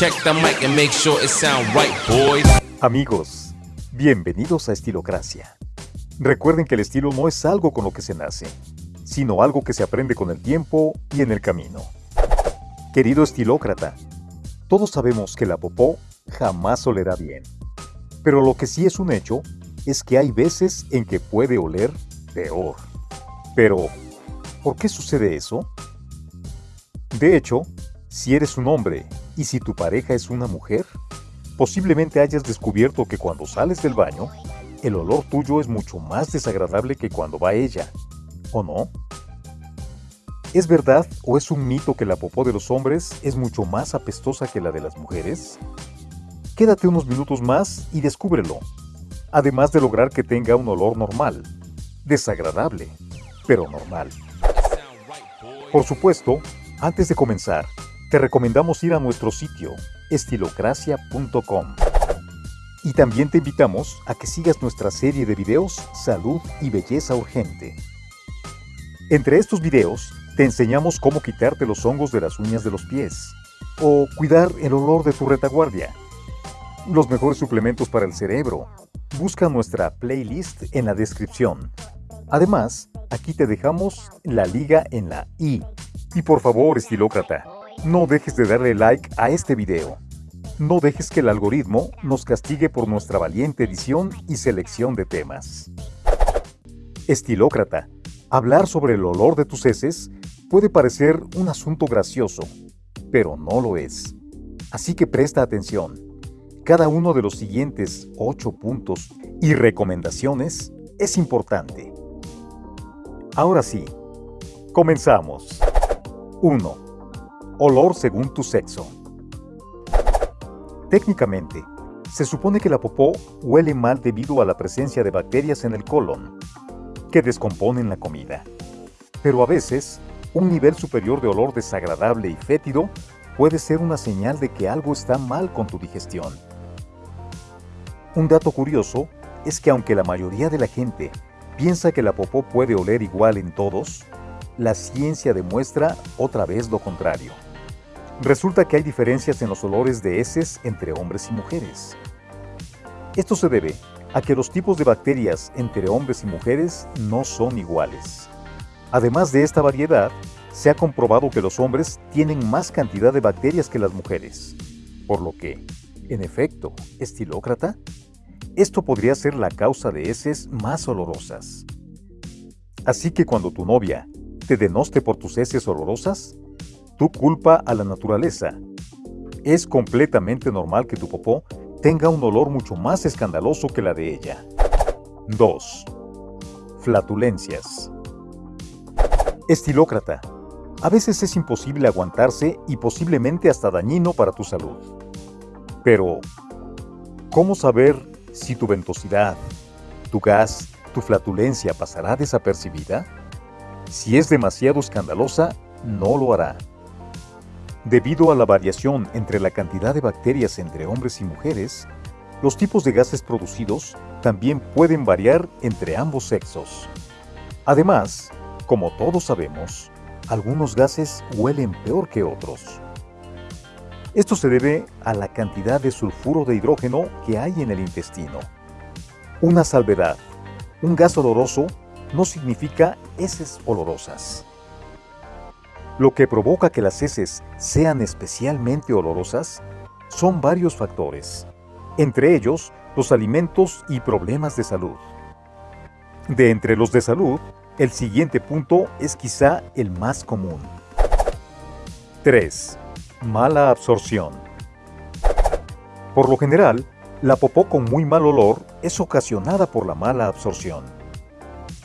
Check the mic and make sure it sound right, boys. Amigos, bienvenidos a Estilocracia. Recuerden que el estilo no es algo con lo que se nace, sino algo que se aprende con el tiempo y en el camino. Querido estilócrata, todos sabemos que la popó jamás olerá bien. Pero lo que sí es un hecho es que hay veces en que puede oler peor. Pero, ¿por qué sucede eso? De hecho, si eres un hombre y si tu pareja es una mujer, posiblemente hayas descubierto que cuando sales del baño, el olor tuyo es mucho más desagradable que cuando va ella, ¿o no? ¿Es verdad o es un mito que la popó de los hombres es mucho más apestosa que la de las mujeres? Quédate unos minutos más y descúbrelo, además de lograr que tenga un olor normal, desagradable, pero normal. Por supuesto, antes de comenzar, te recomendamos ir a nuestro sitio estilocracia.com. Y también te invitamos a que sigas nuestra serie de videos Salud y Belleza Urgente. Entre estos videos te enseñamos cómo quitarte los hongos de las uñas de los pies o cuidar el olor de tu retaguardia. Los mejores suplementos para el cerebro. Busca nuestra playlist en la descripción. Además, aquí te dejamos la liga en la i. Y por favor, estilócrata, no dejes de darle like a este video. No dejes que el algoritmo nos castigue por nuestra valiente edición y selección de temas. Estilócrata, hablar sobre el olor de tus heces puede parecer un asunto gracioso, pero no lo es. Así que presta atención. Cada uno de los siguientes 8 puntos y recomendaciones es importante. Ahora sí, comenzamos. 1. Olor según tu sexo. Técnicamente, se supone que la popó huele mal debido a la presencia de bacterias en el colon, que descomponen la comida. Pero a veces, un nivel superior de olor desagradable y fétido puede ser una señal de que algo está mal con tu digestión. Un dato curioso es que aunque la mayoría de la gente piensa que la popó puede oler igual en todos, la ciencia demuestra otra vez lo contrario. Resulta que hay diferencias en los olores de heces entre hombres y mujeres. Esto se debe a que los tipos de bacterias entre hombres y mujeres no son iguales. Además de esta variedad, se ha comprobado que los hombres tienen más cantidad de bacterias que las mujeres, por lo que, en efecto, estilócrata, esto podría ser la causa de heces más olorosas. Así que cuando tu novia te denoste por tus heces olorosas, tú culpa a la naturaleza. Es completamente normal que tu popó tenga un olor mucho más escandaloso que la de ella. 2. Flatulencias. Estilócrata. A veces es imposible aguantarse y posiblemente hasta dañino para tu salud. Pero, ¿cómo saber si tu ventosidad, tu gas, tu flatulencia pasará desapercibida? Si es demasiado escandalosa, no lo hará. Debido a la variación entre la cantidad de bacterias entre hombres y mujeres, los tipos de gases producidos también pueden variar entre ambos sexos. Además, como todos sabemos, algunos gases huelen peor que otros. Esto se debe a la cantidad de sulfuro de hidrógeno que hay en el intestino. Una salvedad. Un gas oloroso no significa heces olorosas. Lo que provoca que las heces sean especialmente olorosas son varios factores, entre ellos los alimentos y problemas de salud. De entre los de salud, el siguiente punto es quizá el más común. 3. Mala absorción. Por lo general, la popó con muy mal olor es ocasionada por la mala absorción.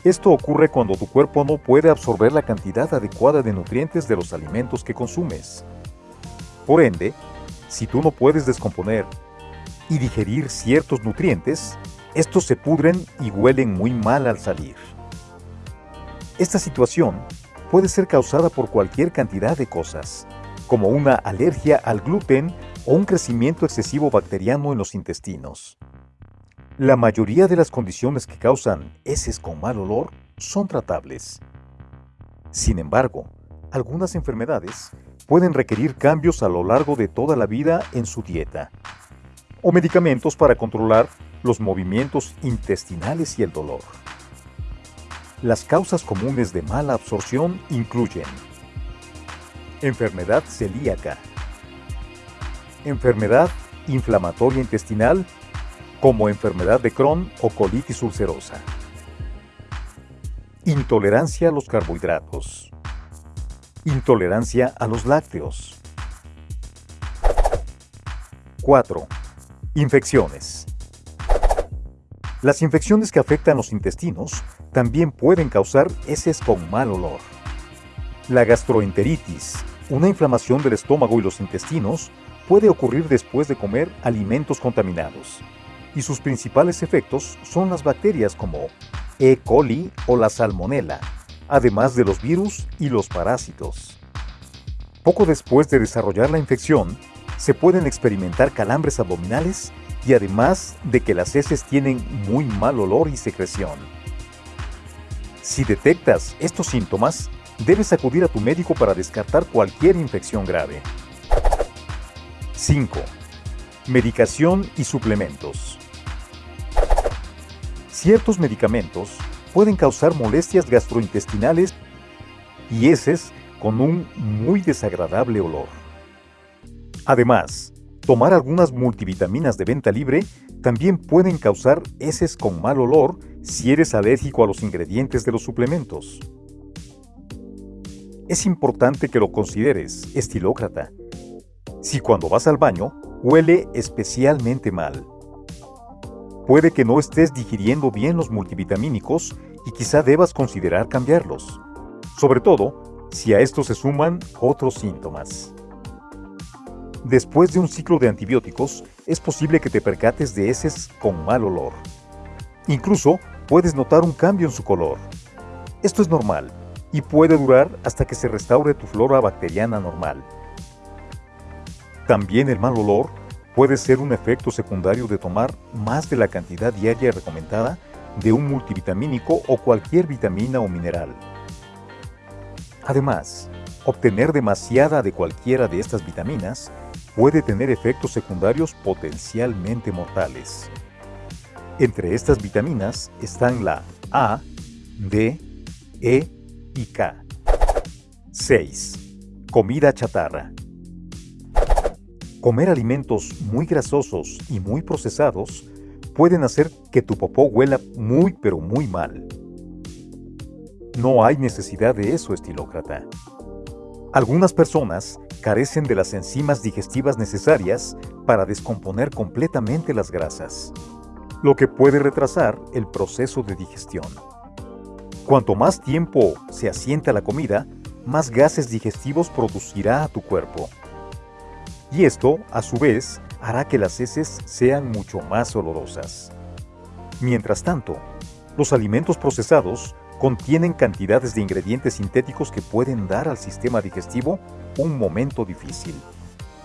Esto ocurre cuando tu cuerpo no puede absorber la cantidad adecuada de nutrientes de los alimentos que consumes. Por ende, si tú no puedes descomponer y digerir ciertos nutrientes, estos se pudren y huelen muy mal al salir. Esta situación puede ser causada por cualquier cantidad de cosas, como una alergia al gluten o un crecimiento excesivo bacteriano en los intestinos. La mayoría de las condiciones que causan heces con mal olor son tratables. Sin embargo, algunas enfermedades pueden requerir cambios a lo largo de toda la vida en su dieta, o medicamentos para controlar los movimientos intestinales y el dolor. Las causas comunes de mala absorción incluyen enfermedad celíaca, enfermedad inflamatoria intestinal como enfermedad de Crohn o colitis ulcerosa, intolerancia a los carbohidratos, intolerancia a los lácteos. 4. Infecciones. Las infecciones que afectan los intestinos también pueden causar heces con mal olor. La gastroenteritis, una inflamación del estómago y los intestinos, puede ocurrir después de comer alimentos contaminados, y sus principales efectos son las bacterias como E. coli o la salmonella, además de los virus y los parásitos. Poco después de desarrollar la infección, se pueden experimentar calambres abdominales y además de que las heces tienen muy mal olor y secreción. Si detectas estos síntomas, debes acudir a tu médico para descartar cualquier infección grave. 5. Medicación y suplementos. Ciertos medicamentos pueden causar molestias gastrointestinales y heces con un muy desagradable olor. Además, Tomar algunas multivitaminas de venta libre también pueden causar heces con mal olor si eres alérgico a los ingredientes de los suplementos. Es importante que lo consideres, estilócrata. Si cuando vas al baño huele especialmente mal. Puede que no estés digiriendo bien los multivitamínicos y quizá debas considerar cambiarlos, sobre todo si a esto se suman otros síntomas. Después de un ciclo de antibióticos, es posible que te percates de heces con mal olor. Incluso puedes notar un cambio en su color. Esto es normal y puede durar hasta que se restaure tu flora bacteriana normal. También el mal olor puede ser un efecto secundario de tomar más de la cantidad diaria recomendada de un multivitamínico o cualquier vitamina o mineral. Además, obtener demasiada de cualquiera de estas vitaminas puede tener efectos secundarios potencialmente mortales. Entre estas vitaminas están la A, D, E y K. 6. Comida chatarra. Comer alimentos muy grasosos y muy procesados pueden hacer que tu popó huela muy pero muy mal. No hay necesidad de eso, estilócrata. Algunas personas carecen de las enzimas digestivas necesarias para descomponer completamente las grasas, lo que puede retrasar el proceso de digestión. Cuanto más tiempo se asienta la comida, más gases digestivos producirá a tu cuerpo. Y esto, a su vez, hará que las heces sean mucho más olorosas. Mientras tanto, los alimentos procesados contienen cantidades de ingredientes sintéticos que pueden dar al sistema digestivo un momento difícil,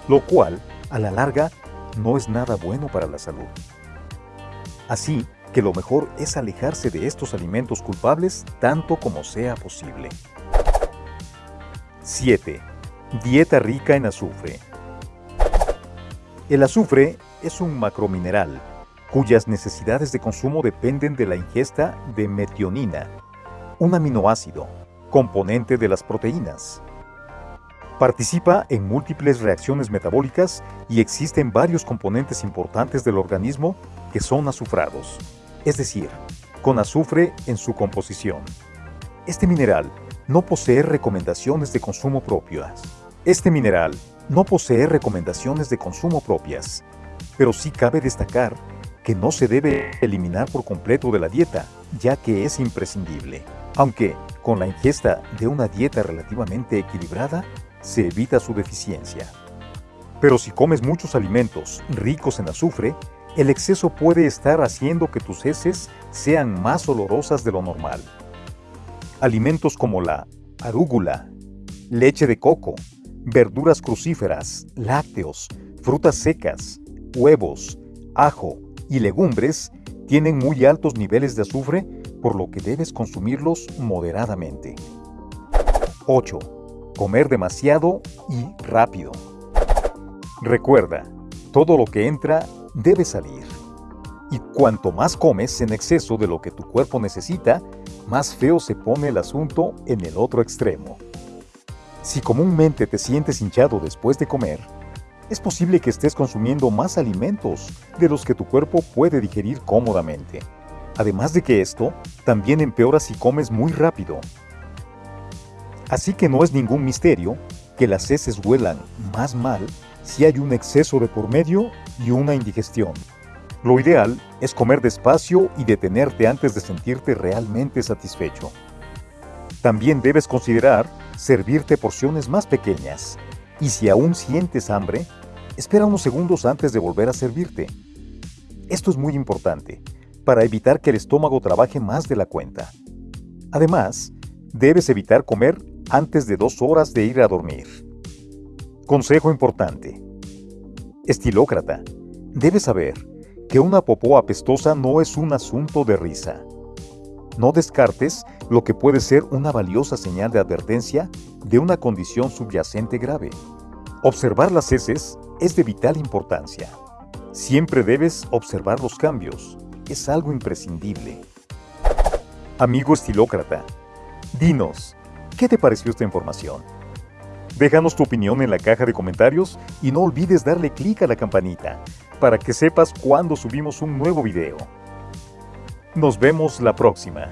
lo cual, a la larga, no es nada bueno para la salud. Así que lo mejor es alejarse de estos alimentos culpables tanto como sea posible. 7. Dieta rica en azufre. El azufre es un macromineral cuyas necesidades de consumo dependen de la ingesta de metionina, un aminoácido, componente de las proteínas. Participa en múltiples reacciones metabólicas y existen varios componentes importantes del organismo que son azufrados, es decir, con azufre en su composición. Este mineral no posee recomendaciones de consumo propias. Este mineral no posee recomendaciones de consumo propias, pero sí cabe destacar que no se debe eliminar por completo de la dieta, ya que es imprescindible aunque con la ingesta de una dieta relativamente equilibrada se evita su deficiencia. Pero si comes muchos alimentos ricos en azufre, el exceso puede estar haciendo que tus heces sean más olorosas de lo normal. Alimentos como la arúgula, leche de coco, verduras crucíferas, lácteos, frutas secas, huevos, ajo y legumbres tienen muy altos niveles de azufre por lo que debes consumirlos moderadamente. 8. comer demasiado y rápido. Recuerda, todo lo que entra debe salir. Y cuanto más comes en exceso de lo que tu cuerpo necesita, más feo se pone el asunto en el otro extremo. Si comúnmente te sientes hinchado después de comer, es posible que estés consumiendo más alimentos de los que tu cuerpo puede digerir cómodamente. Además de que esto también empeora si comes muy rápido. Así que no es ningún misterio que las heces huelan más mal si hay un exceso de por medio y una indigestión. Lo ideal es comer despacio y detenerte antes de sentirte realmente satisfecho. También debes considerar servirte porciones más pequeñas y si aún sientes hambre, espera unos segundos antes de volver a servirte. Esto es muy importante para evitar que el estómago trabaje más de la cuenta. Además, debes evitar comer antes de dos horas de ir a dormir. Consejo importante. Estilócrata, debes saber que una popó apestosa no es un asunto de risa. No descartes lo que puede ser una valiosa señal de advertencia de una condición subyacente grave. Observar las heces es de vital importancia. Siempre debes observar los cambios. Es algo imprescindible. Amigo estilócrata, dinos, ¿qué te pareció esta información? Déjanos tu opinión en la caja de comentarios y no olvides darle clic a la campanita para que sepas cuando subimos un nuevo video. Nos vemos la próxima.